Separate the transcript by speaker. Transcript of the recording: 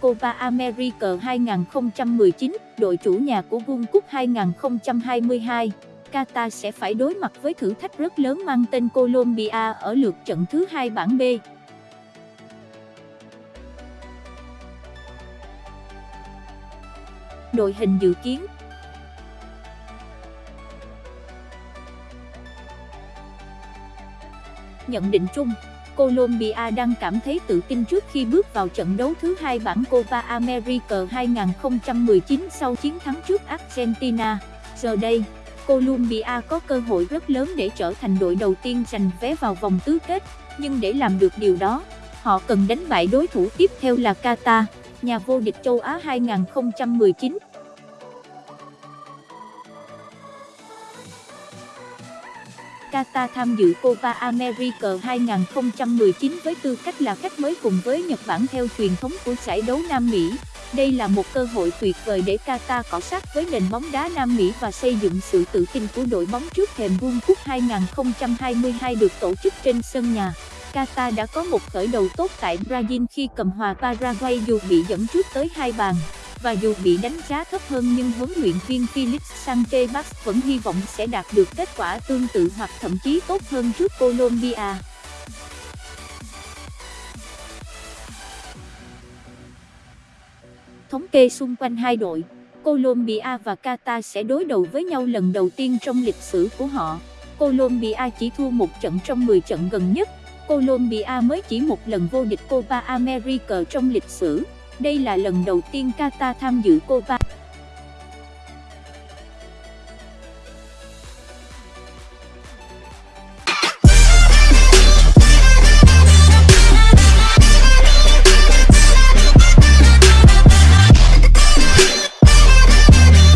Speaker 1: Copa America 2019, đội chủ nhà của World Cup 2022. Qatar sẽ phải đối mặt với thử thách rất lớn mang tên Colombia ở lượt trận thứ hai bảng B. Đội hình dự kiến Nhận định chung, Colombia đang cảm thấy tự tin trước khi bước vào trận đấu thứ hai bảng Copa America 2019 sau chiến thắng trước Argentina. Giờ đây, Colombia có cơ hội rất lớn để trở thành đội đầu tiên giành vé vào vòng tứ kết, nhưng để làm được điều đó, họ cần đánh bại đối thủ tiếp theo là Qatar, nhà vô địch châu Á 2019. Qatar tham dự Copa America 2019 với tư cách là khách mới cùng với Nhật Bản theo truyền thống của giải đấu Nam Mỹ. Đây là một cơ hội tuyệt vời để Qatar cọ sát với nền bóng đá Nam Mỹ và xây dựng sự tự tin của đội bóng trước thềm World Cup 2022 được tổ chức trên sân nhà. Qatar đã có một khởi đầu tốt tại Brazil khi cầm hòa Paraguay dù bị dẫn trước tới hai bàn và dù bị đánh giá thấp hơn nhưng huấn luyện viên Felix Sanchez vẫn hy vọng sẽ đạt được kết quả tương tự hoặc thậm chí tốt hơn trước Colombia. Thống kê xung quanh hai đội, Colombia và Qatar sẽ đối đầu với nhau lần đầu tiên trong lịch sử của họ. Colombia chỉ thua một trận trong 10 trận gần nhất, Colombia mới chỉ một lần vô địch Copa America trong lịch sử. Đây là lần đầu tiên Qatar tham dự Copa.